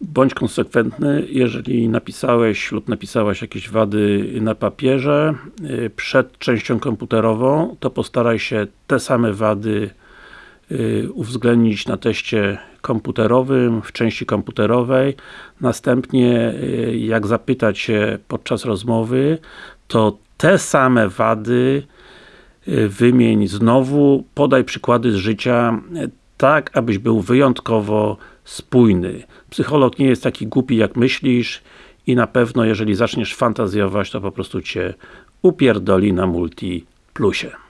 Bądź konsekwentny, jeżeli napisałeś lub napisałaś jakieś wady na papierze y, przed częścią komputerową, to postaraj się te same wady y, uwzględnić na teście komputerowym, w części komputerowej. Następnie, y, jak zapytać się podczas rozmowy, to te same wady wymień znowu, podaj przykłady z życia, tak abyś był wyjątkowo spójny. Psycholog nie jest taki głupi jak myślisz i na pewno jeżeli zaczniesz fantazjować, to po prostu Cię upierdoli na multi plusie.